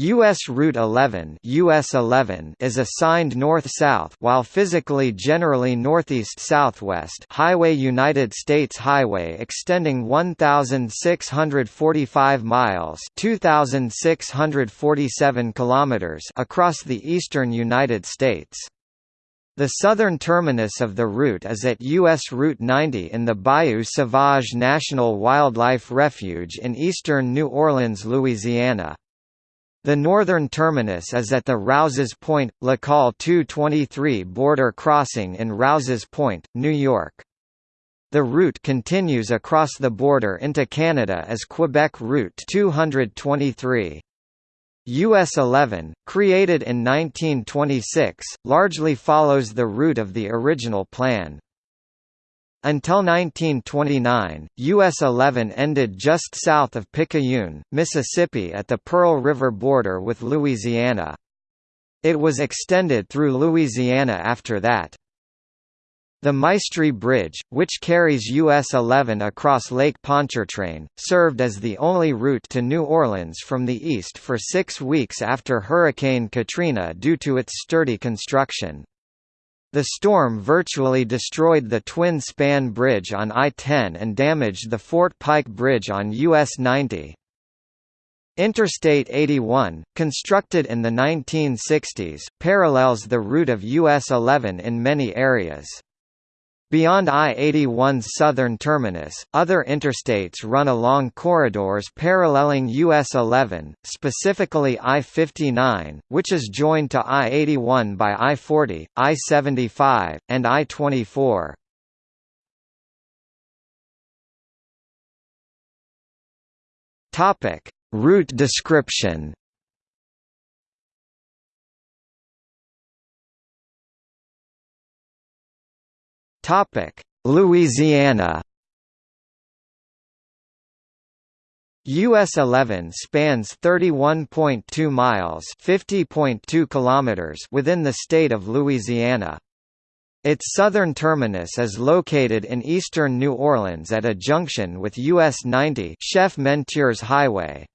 US Route 11 US 11 is assigned north-south while physically generally northeast-southwest Highway United States Highway extending 1645 miles 2647 kilometers across the eastern United States. The southern terminus of the route is at U.S. Route 90 in the Bayou Sauvage National Wildlife Refuge in eastern New Orleans, Louisiana. The northern terminus is at the Rouses Point, Lacolle 223 border crossing in Rouses Point, New York. The route continues across the border into Canada as Quebec Route 223. US 11, created in 1926, largely follows the route of the original plan. Until 1929, US 11 ended just south of Picayune, Mississippi at the Pearl River border with Louisiana. It was extended through Louisiana after that. The Maestri Bridge, which carries US 11 across Lake Pontchartrain, served as the only route to New Orleans from the east for six weeks after Hurricane Katrina due to its sturdy construction. The storm virtually destroyed the twin-span bridge on I-10 and damaged the Fort Pike Bridge on US 90. Interstate 81, constructed in the 1960s, parallels the route of US 11 in many areas. Beyond I-81's southern terminus, other interstates run along corridors paralleling US 11, specifically I-59, which is joined to I-81 by I-40, I-75, and I-24. Route description Topic: Louisiana. US 11 spans 31.2 miles, 50.2 kilometers within the state of Louisiana. Its southern terminus is located in eastern New Orleans at a junction with US 90 Chef Menteur Highway.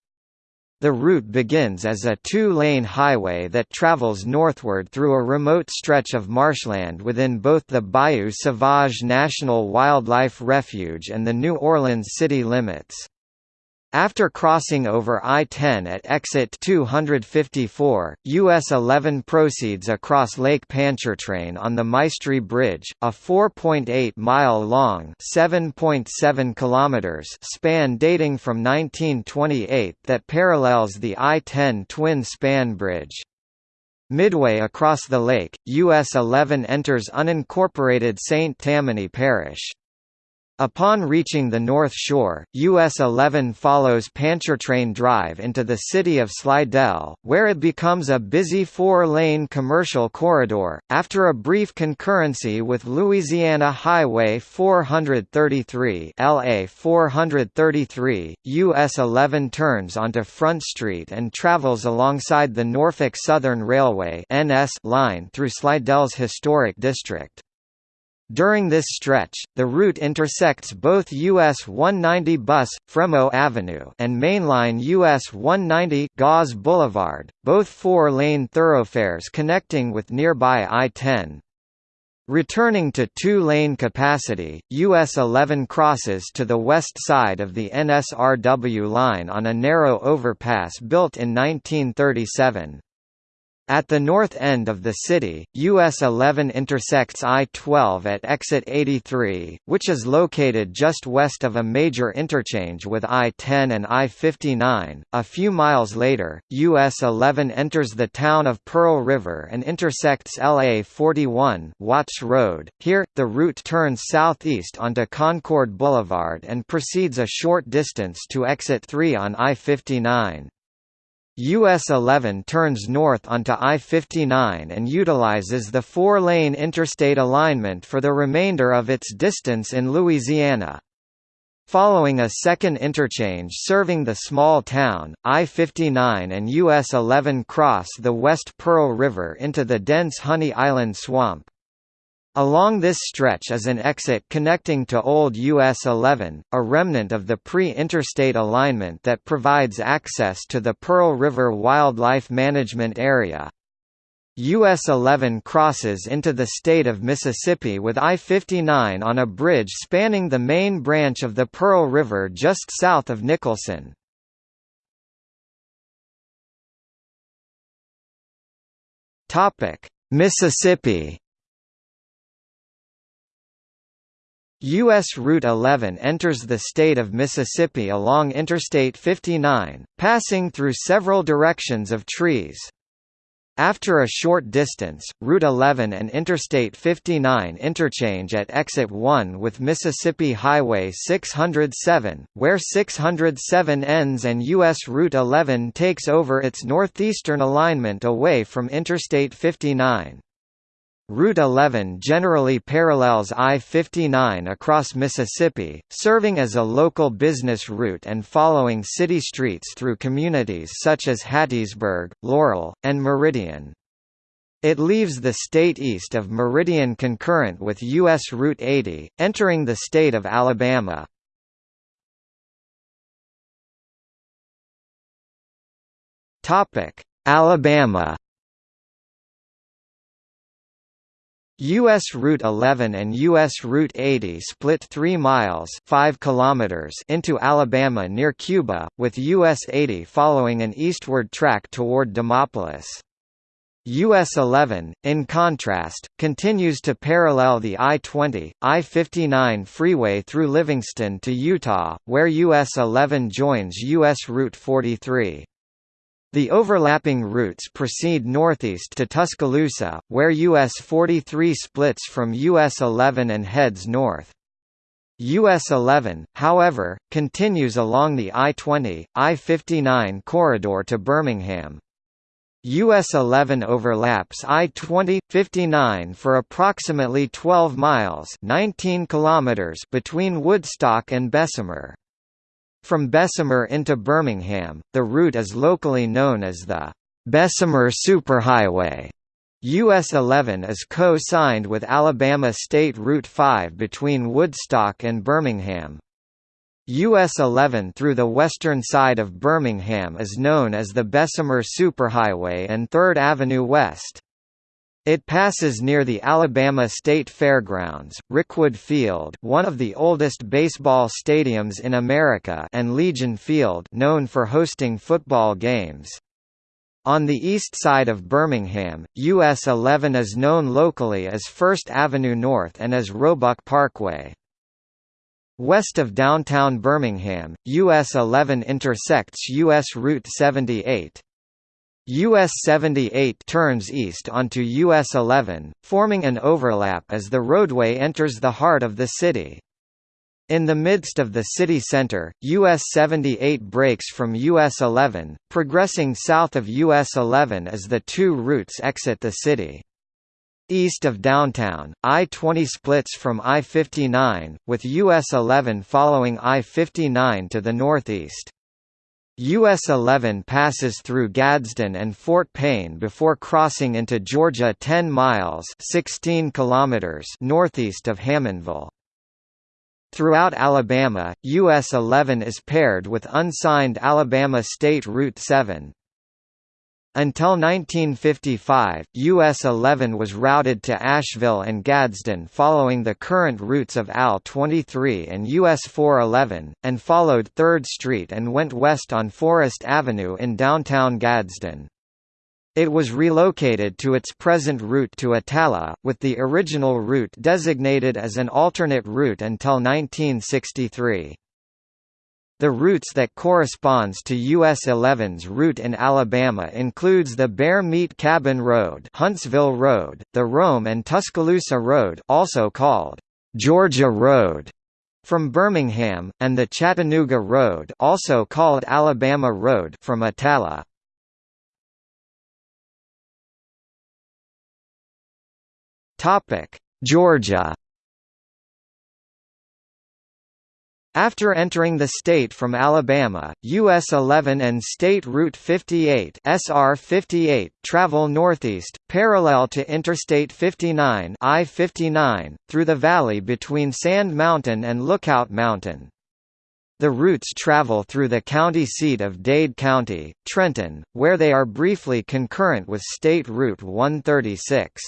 The route begins as a two-lane highway that travels northward through a remote stretch of marshland within both the Bayou Sauvage National Wildlife Refuge and the New Orleans city limits. After crossing over I-10 at exit 254, US 11 proceeds across Lake Pontchartrain on the Maestri Bridge, a 4.8-mile-long (7.7 kilometers) span dating from 1928 that parallels the I-10 twin-span bridge. Midway across the lake, US 11 enters unincorporated St. Tammany Parish. Upon reaching the North Shore, US 11 follows Pontchartrain Drive into the city of Slidell, where it becomes a busy four-lane commercial corridor. After a brief concurrency with Louisiana Highway 433 LA 433, US 11 turns onto Front Street and travels alongside the Norfolk Southern Railway (NS) line through Slidell's historic district. During this stretch, the route intersects both US 190 Bus, Fremaux Avenue and mainline US 190 Gause Boulevard, both four-lane thoroughfares connecting with nearby I-10. Returning to two-lane capacity, US 11 crosses to the west side of the NSRW line on a narrow overpass built in 1937. At the north end of the city, US 11 intersects I-12 at exit 83, which is located just west of a major interchange with I-10 and I-59. A few miles later, US 11 enters the town of Pearl River and intersects LA 41 Watts Road. Here, the route turns southeast onto Concord Boulevard and proceeds a short distance to exit 3 on I-59. US 11 turns north onto I-59 and utilizes the four-lane interstate alignment for the remainder of its distance in Louisiana. Following a second interchange serving the small town, I-59 and US 11 cross the West Pearl River into the dense Honey Island swamp. Along this stretch is an exit connecting to Old US 11, a remnant of the pre-interstate alignment that provides access to the Pearl River Wildlife Management Area. US 11 crosses into the state of Mississippi with I-59 on a bridge spanning the main branch of the Pearl River just south of Nicholson. Mississippi U.S. Route 11 enters the state of Mississippi along Interstate 59, passing through several directions of trees. After a short distance, Route 11 and Interstate 59 interchange at Exit 1 with Mississippi Highway 607, where 607 ends and U.S. Route 11 takes over its northeastern alignment away from Interstate 59. Route 11 generally parallels I-59 across Mississippi, serving as a local business route and following city streets through communities such as Hattiesburg, Laurel, and Meridian. It leaves the state east of Meridian concurrent with U.S. Route 80, entering the state of Alabama. Alabama U.S. Route 11 and U.S. Route 80 split 3 miles 5 kilometers into Alabama near Cuba, with U.S. 80 following an eastward track toward Demopolis. US 11, in contrast, continues to parallel the I-20, I-59 freeway through Livingston to Eutaw, where US 11 joins US Route 43. The overlapping routes proceed northeast to Tuscaloosa, where US 43 splits from US 11 and heads north. US 11, however, continues along the I-20, I-59 corridor to Birmingham. US 11 overlaps I-20, 59 for approximately 12 miles 19 kilometers between Woodstock and Bessemer. From Bessemer into Birmingham, the route is locally known as the Bessemer Superhighway. US 11 is co-signed with Alabama State Route 5 between Woodstock and Birmingham. US 11 through the western side of Birmingham is known as the Bessemer Superhighway and 3rd Avenue West. It passes near the Alabama State Fairgrounds, Rickwood Field one of the oldest baseball stadiums in America and Legion Field known for hosting football games. On the east side of Birmingham, US 11 is known locally as First Avenue North and as Roebuck Parkway. West of downtown Birmingham, US 11 intersects US Route 78. US 78 turns east onto US 11, forming an overlap as the roadway enters the heart of the city. In the midst of the city center, US 78 breaks from US 11, progressing south of US 11 as the two routes exit the city. East of downtown, I-20 splits from I-59, with US 11 following I-59 to the northeast. US 11 passes through Gadsden and Fort Payne before crossing into Georgia 10 miles 16 kilometers northeast of Hammondville. Throughout Alabama, US 11 is paired with unsigned Alabama State Route 7. Until 1955, US 11 was routed to Ashville and Gadsden following the current routes of AL 23 and US 411, and followed 3rd Street and went west on Forest Avenue in downtown Gadsden. It was relocated to its present route to Attalla, with the original route designated as an alternate route until 1963. The routes that corresponds to US 11's route in Alabama includes the Bear Meat Cabin Road, Huntsville Road, the Rome and Tuscaloosa Road, also called Georgia Road, from Birmingham, and the Chattanooga Road, also called Alabama Road, from Attalla. Topic: Georgia After entering the state from Alabama, US 11 and State Route 58 SR 58 travel northeast, parallel to Interstate 59 I-59, through the valley between Sand Mountain and Lookout Mountain. The routes travel through the county seat of Dade County, Trenton, where they are briefly concurrent with State Route 136.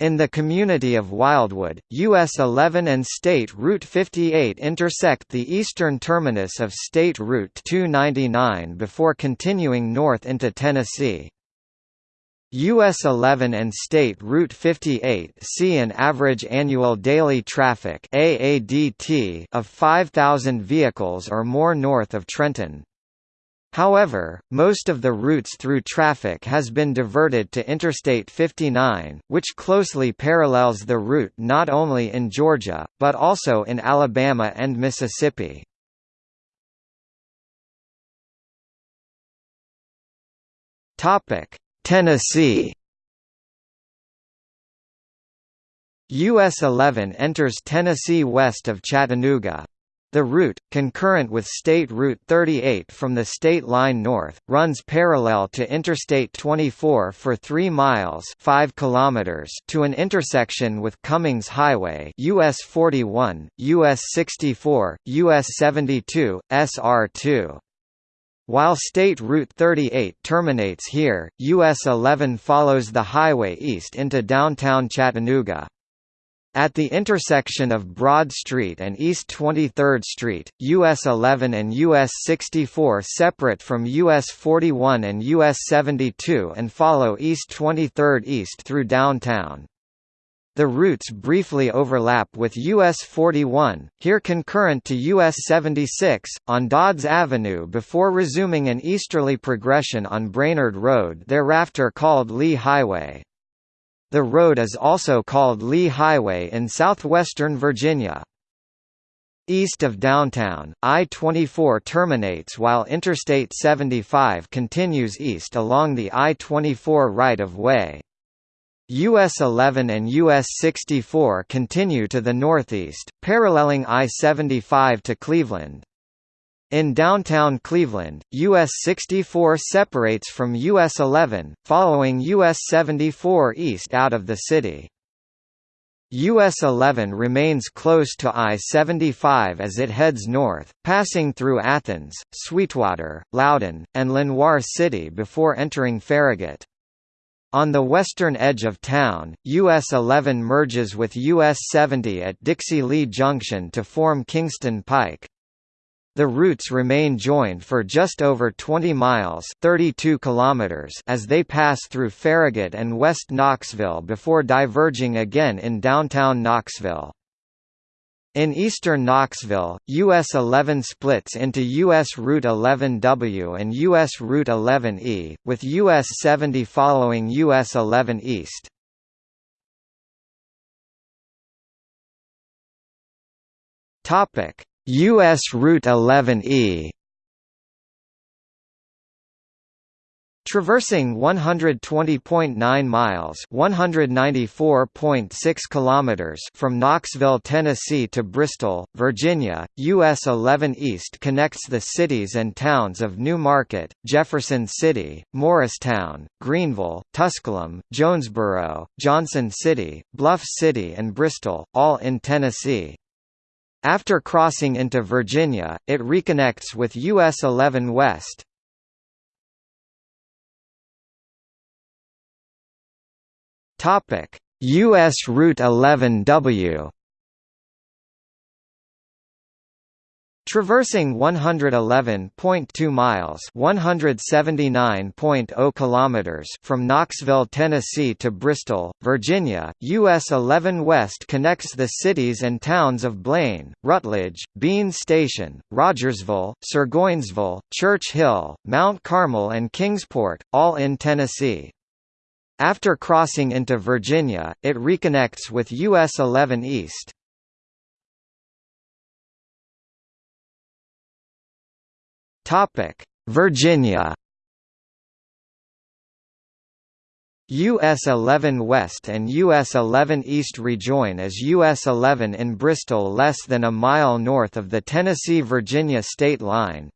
In the community of Wildwood, US 11 and State Route 58 intersect the eastern terminus of State Route 299 before continuing north into Tennessee. US 11 and State Route 58 see an average annual daily traffic AADT of 5,000 vehicles or more north of Trenton. However, most of the routes through traffic has been diverted to Interstate 59, which closely parallels the route not only in Georgia, but also in Alabama and Mississippi. Tennessee US 11 enters Tennessee west of Chattanooga. The route, concurrent with State Route 38 from the state line north, runs parallel to Interstate 24 for 3 miles 5 kilometers to an intersection with Cummings Highway US 41, US 64, US 72, SR2. While State Route 38 terminates here, US 11 follows the highway east into downtown Chattanooga. At the intersection of Broad Street and East 23rd Street, US 11 and US 64 separate from US 41 and US 72 and follow East 23rd East through downtown. The routes briefly overlap with US 41, here concurrent to US 76, on Dodds Avenue before resuming an easterly progression on Brainerd Road thereafter called Lee Highway. The road is also called Lee Highway in southwestern Virginia. East of downtown, I-24 terminates while Interstate 75 continues east along the I-24 right-of-way. US 11 and US 64 continue to the northeast, paralleling I-75 to Cleveland. In downtown Cleveland, US 64 separates from US 11, following US 74 east out of the city. US 11 remains close to I-75 as it heads north, passing through Athens, Sweetwater, Loudon, and Lenoir City before entering Farragut. On the western edge of town, US 11 merges with US 70 at Dixie Lee Junction to form Kingston Pike. The routes remain joined for just over 20 miles 32 kilometers as they pass through Farragut and West Knoxville before diverging again in downtown Knoxville. In eastern Knoxville, US 11 splits into US Route 11W and US Route 11E, with US 70 following US 11 East. Topic: US Route 11E Traversing 120.9 miles (194.6 kilometers) from Knoxville, Tennessee to Bristol, Virginia, US 11 East connects the cities and towns of New Market, Jefferson City, Morristown, Greeneville, Tusculum, Jonesborough, Johnson City, Bluff City and Bristol, all in Tennessee. After crossing into Virginia, it reconnects with US 11 West. US Route 11W Traversing 111.2 miles (179.0 kilometers) from Knoxville, Tennessee to Bristol, Virginia, US 11 West connects the cities and towns of Blaine, Rutledge, Bean Station, Rogersville, Burgoynesville, Church Hill, Mount Carmel and Kingsport, all in Tennessee. After crossing into Virginia, it reconnects with US 11 East. Topic: Virginia. US 11 West and US 11 East rejoin as US 11 in Bristol less than a mile north of the Tennessee-Virginia state line.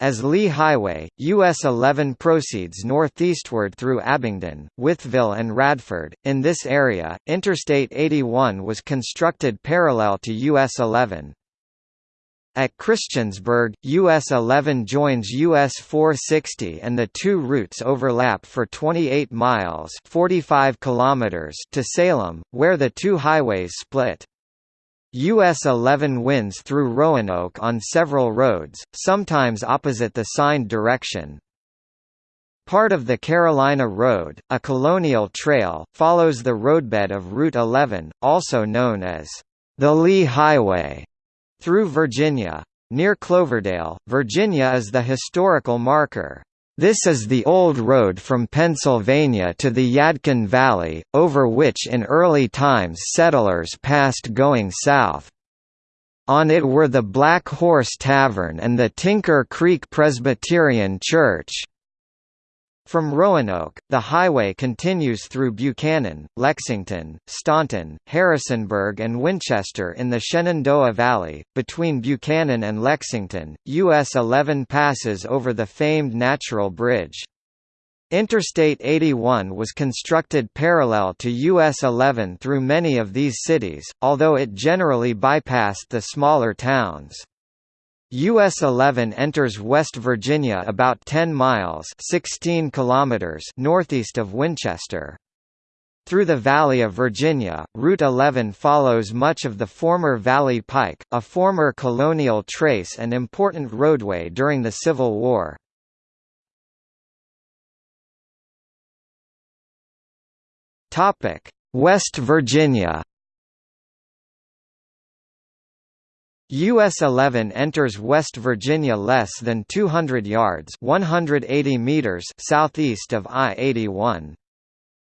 As Lee Highway, US 11 proceeds northeastward through Abingdon, Wytheville and Radford. In this area, Interstate 81 was constructed parallel to US 11, at Christiansburg, US 11 joins US 460 and the two routes overlap for 28 miles 45 kilometers to Salem, where the two highways split. US 11 winds through Roanoke on several roads, sometimes opposite the signed direction. Part of the Carolina Road, a colonial trail, follows the roadbed of Route 11, also known as the Lee Highway through Virginia. Near Cloverdale, Virginia is the historical marker. This is the old road from Pennsylvania to the Yadkin Valley, over which in early times settlers passed going south. On it were the Black Horse Tavern and the Tinker Creek Presbyterian Church. From Roanoke, the highway continues through Buchanan, Lexington, Staunton, Harrisonburg and Winchester in the Shenandoah Valley. Between Buchanan and Lexington, US 11 passes over the famed Natural Bridge. Interstate 81 was constructed parallel to US 11 through many of these cities, although it generally bypassed the smaller towns. US 11 enters West Virginia about 10 miles 16 kilometers northeast of Winchester. Through the Valley of Virginia, Route 11 follows much of the former Valley Pike, a former colonial trace and important roadway during the Civil War. West Virginia US 11 enters West Virginia less than 200 yards 180 meters southeast of I-81.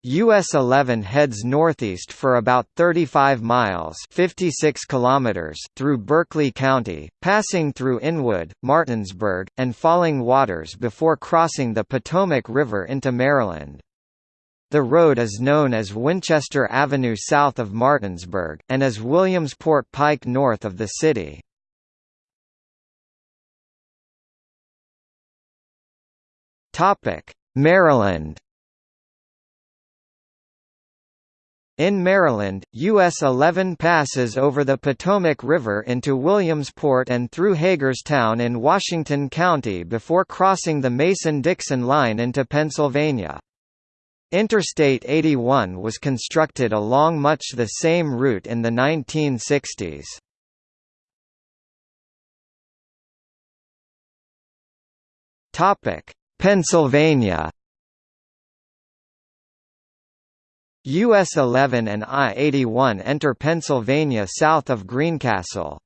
US 11 heads northeast for about 35 miles 56 kilometers through Berkeley County, passing through Inwood, Martinsburg, and Falling Waters before crossing the Potomac River into Maryland. The road is known as Winchester Avenue south of Martinsburg, and as Williamsport Pike north of the city. Maryland In Maryland, US 11 passes over the Potomac River into Williamsport and through Hagerstown in Washington County before crossing the Mason-Dixon line into Pennsylvania. Interstate 81 was constructed along much the same route in the 1960s. Topic: Pennsylvania. US 11 and I-81 enter Pennsylvania south of Greencastle.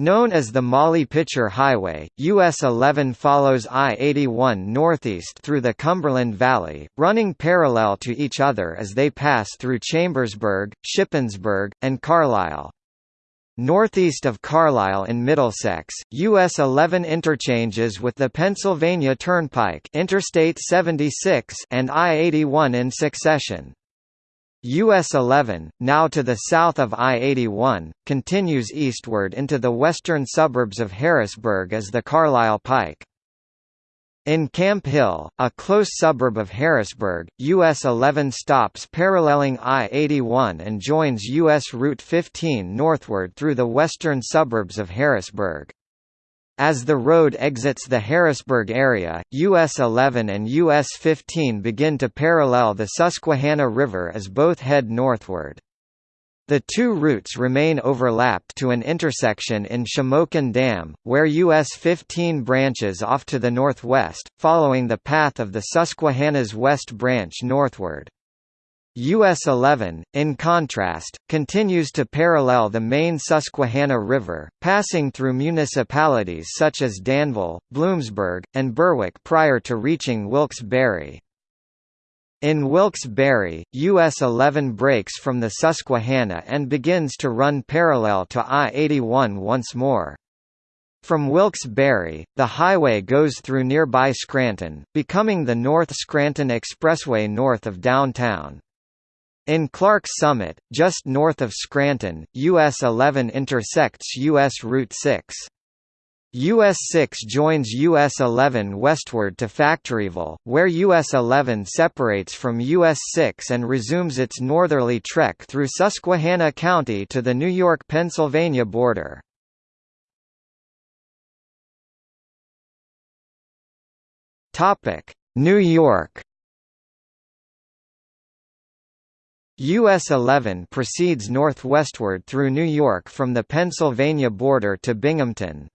Known as the Molly Pitcher Highway, US 11 follows I-81 northeast through the Cumberland Valley, running parallel to each other as they pass through Chambersburg, Shippensburg, and Carlisle. Northeast of Carlisle in Middlesex, US 11 interchanges with the Pennsylvania Turnpike Interstate 76 and I-81 in succession. US 11, now to the south of I-81, continues eastward into the western suburbs of Harrisburg as the Carlisle Pike. In Camp Hill, a close suburb of Harrisburg, US 11 stops paralleling I-81 and joins US Route 15 northward through the western suburbs of Harrisburg. As the road exits the Harrisburg area, US 11 and US 15 begin to parallel the Susquehanna River as both head northward. The two routes remain overlapped to an intersection in Shamokin Dam, where US 15 branches off to the northwest, following the path of the Susquehanna's West Branch northward. US 11, in contrast, continues to parallel the main Susquehanna River, passing through municipalities such as Danville, Bloomsburg, and Berwick prior to reaching Wilkes-Barre. In Wilkes-Barre, US 11 breaks from the Susquehanna and begins to run parallel to I-81 once more. From Wilkes-Barre, the highway goes through nearby Scranton, becoming the North Scranton Expressway north of downtown. In Clarks Summit, just north of Scranton, US 11 intersects US Route 6. US 6 joins US 11 westward to Factoryville, where US 11 separates from US 6 and resumes its northerly trek through Susquehanna County to the New York-Pennsylvania border. New York US 11 proceeds northwestward through New York from the Pennsylvania border to Binghamton.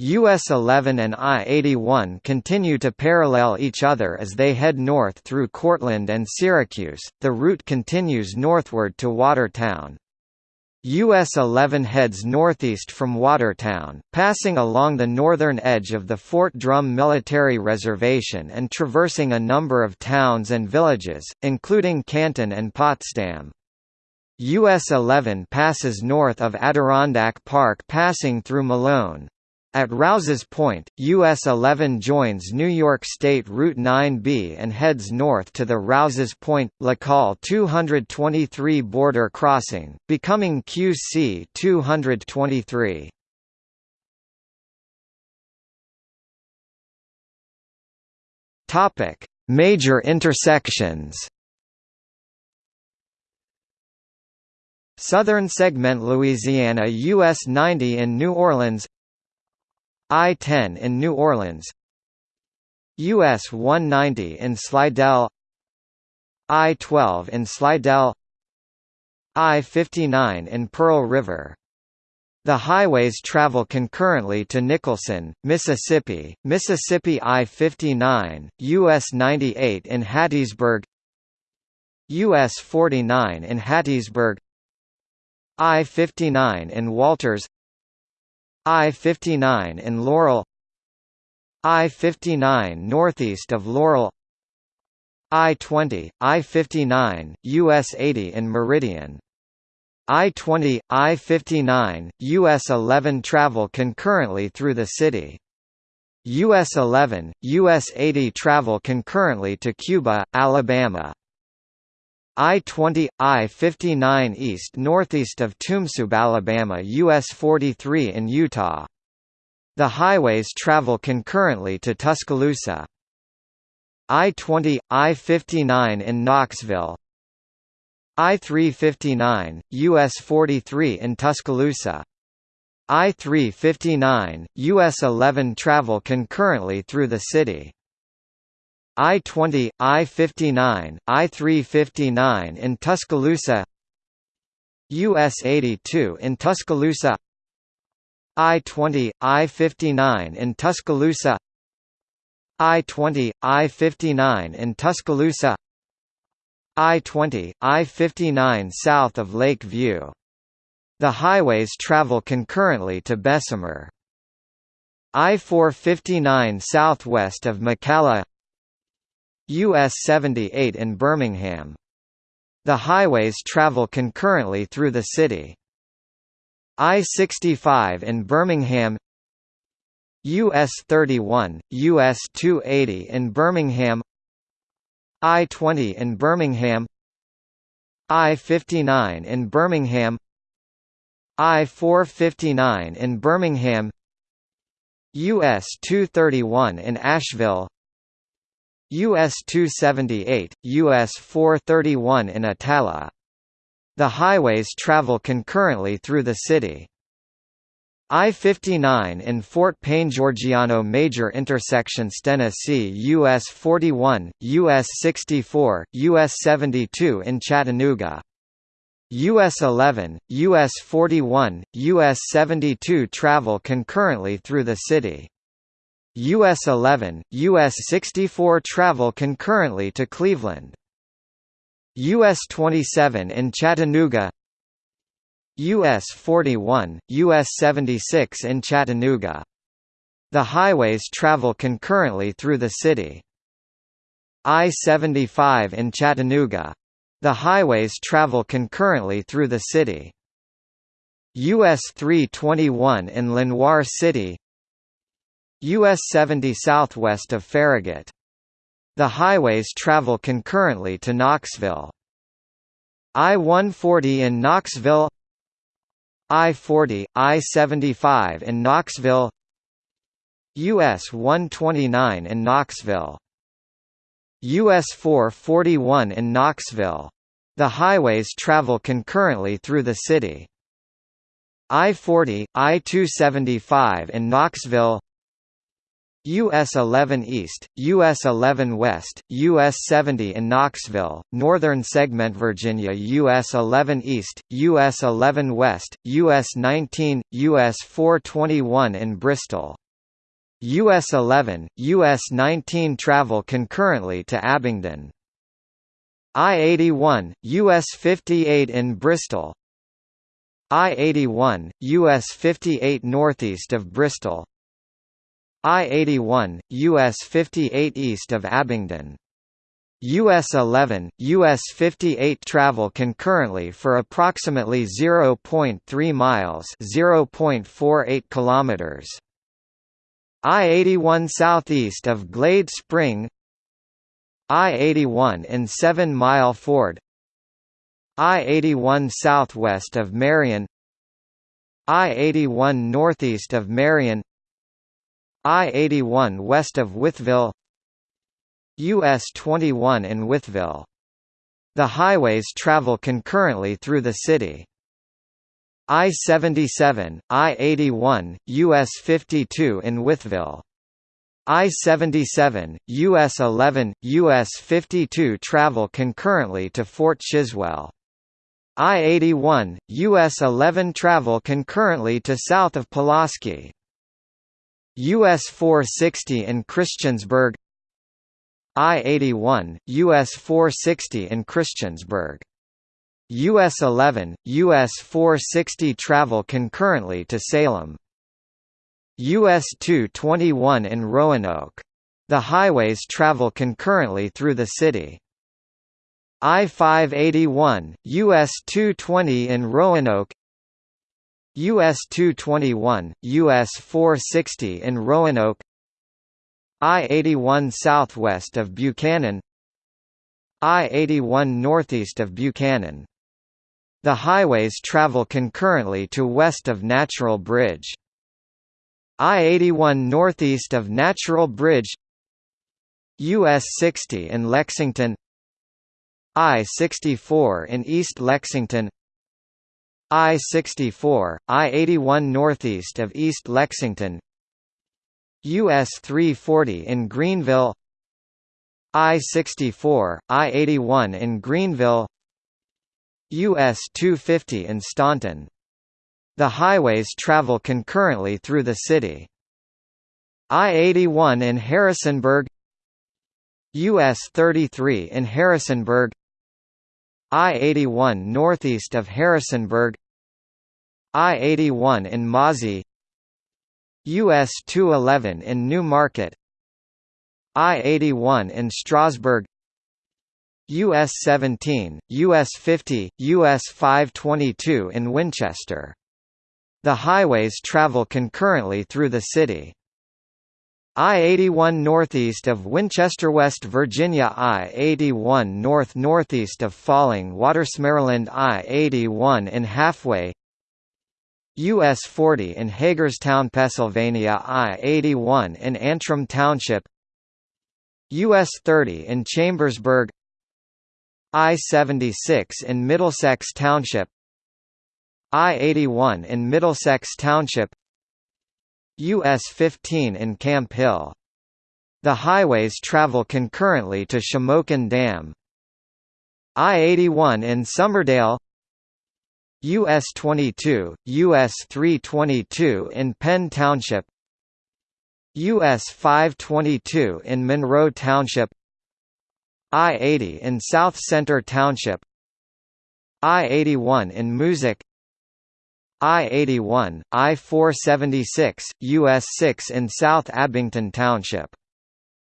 US 11 and I-81 continue to parallel each other as they head north through Cortland and Syracuse. The route continues northward to Watertown. US 11 heads northeast from Watertown, passing along the northern edge of the Fort Drum Military Reservation and traversing a number of towns and villages, including Canton and Potsdam. US 11 passes north of Adirondack Park passing through Malone, at Rouses Point, US 11 joins New York State Route 9B and heads north to the Rouses Point – Lacolle 223 border crossing, becoming QC 223. Major intersections Southern segment Louisiana US 90 in New Orleans I-10 in New Orleans US 190 in Slidell I-12 in Slidell I-59 in Pearl River. The highways travel concurrently to Nicholson, Mississippi, Mississippi I-59, US 98 in Hattiesburg US 49 in Hattiesburg I-59 in Walters I-59 in Laurel I-59 northeast of Laurel I-20, I-59, US 80 in Meridian I-20, I-59, US 11 travel concurrently through the city. US 11, US 80 travel concurrently to Cuba, Alabama. I-20, I-59 east northeast of Tumsub, Alabama US 43 in Eutaw. The highways travel concurrently to Tuscaloosa. I-20, I-59 in Knoxville I-359, US 43 in Tuscaloosa I-359, US 11 travel concurrently through the city. I-20, I-59, I-359 in Tuscaloosa US 82 in Tuscaloosa I-20, I-59 in Tuscaloosa I-20, I-59 in Tuscaloosa I-20, I-59 south of Lake View. The highways travel concurrently to Bessemer. I-459 southwest of McCalla US 78 in Birmingham. The highways travel concurrently through the city. I-65 in Birmingham. US 31, US 280 in Birmingham. I-20 in Birmingham. I-59 in Birmingham. I-459 in Birmingham. US 231 in Ashville US 278, US 431 in Attalla. The highways travel concurrently through the city. I-59 in Fort Payne Georgiano Major Intersection Tennessee US 41, US 64, US 72 in Chattanooga. US 11, US 41, US 72 travel concurrently through the city. US 11, US 64 travel concurrently to Cleveland. US 27 in Chattanooga US 41, US 76 in Chattanooga. The highways travel concurrently through the city. I-75 in Chattanooga. The highways travel concurrently through the city. US 321 in Lenoir City US 70 southwest of Farragut. The highways travel concurrently to Knoxville. I-140 in Knoxville I-40, I-75 in Knoxville US 129 in Knoxville US 441 in Knoxville. The highways travel concurrently through the city. I-40, I-275 in Knoxville US 11 East, US 11 West, US 70 in Knoxville, Northern Segment Virginia US 11 East, US 11 West, US 19, US 421 in Bristol. US 11, US 19 travel concurrently to Abingdon. I-81, US 58 in Bristol I-81, US 58 northeast of Bristol I-81, US 58 east of Abingdon. US 11, US 58 travel concurrently for approximately 0.3 miles, 0.48 kilometers. I-81 southeast of Glade Spring. I-81 in 7 Mile Ford. I-81 southwest of Marion. I-81 northeast of Marion. I-81 west of Wytheville US 21 in Wytheville. The highways travel concurrently through the city. I-77, I-81, US 52 in Wytheville. I-77, US 11, US 52 travel concurrently to Fort Chiswell. I-81, US 11 travel concurrently to south of Pulaski. US 460 in Christiansburg I-81, US 460 in Christiansburg. US 11, US 460 travel concurrently to Salem. US 221 in Roanoke. The highways travel concurrently through the city. I-581, US 220 in Roanoke US 221, US 460 in Roanoke I-81 southwest of Buchanan I-81 northeast of Buchanan. The highways travel concurrently to west of Natural Bridge. I-81 northeast of Natural Bridge US 60 in Lexington I-64 in East Lexington I-64, I-81 northeast of East Lexington. US 340 in Greenville. I-64, I-81 in Greenville. US 250 in Staunton. The highways travel concurrently through the city. I-81 in Harrisonburg. US 33 in Harrisonburg I-81 northeast of Harrisonburg I-81 in Mauzy US 211 in New Market I-81 in Strasburg US 17, US 50, US 522 in Winchester. The highways travel concurrently through the city. I-81 northeast of Winchester, West Virginia I-81 north northeast of Falling Waters Maryland I-81 in Halfway US 40 in Hagerstown, Pennsylvania I-81 in Antrim Township US 30 in Chambersburg I-76 in Middlesex Township I-81 in Middlesex Township US 15 in Camp Hill. The highways travel concurrently to Shamokin Dam. I-81 in Summerdale. US 22, US 322 in Penn Township. US 522 in Monroe Township. I-80 in South Center Township. I-81 in Moosic I-81, I-476, US 6 in South Abington Township.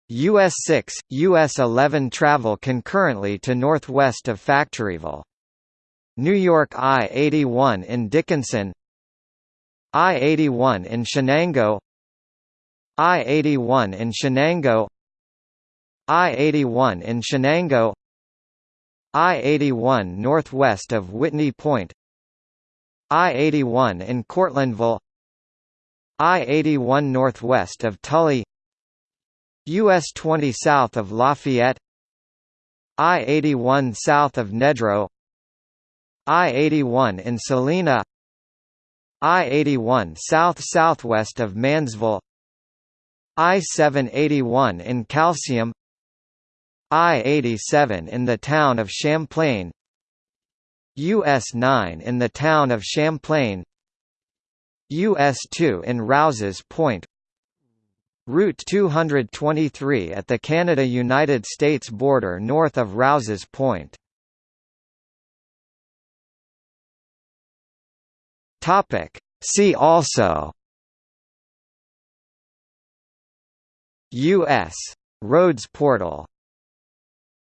US 6, US 11 travel concurrently to northwest of Factoryville. New York I-81 in Dickinson. I-81 in Chenango. I-81 in Chenango. I-81 in Chenango. I-81 northwest of Whitney Point I-81 in Cortlandville I-81 northwest of Tully US 20 south of Lafayette I-81 south of Nedrow I-81 in Salina I-81 south-southwest of Mannsville I-781 in Calcium I-87 in the town of Champlain US 9 in the town of Champlain US 2 in Rouses Point Route 223 at the Canada–United States border north of Rouses Point See also U.S. Roads portal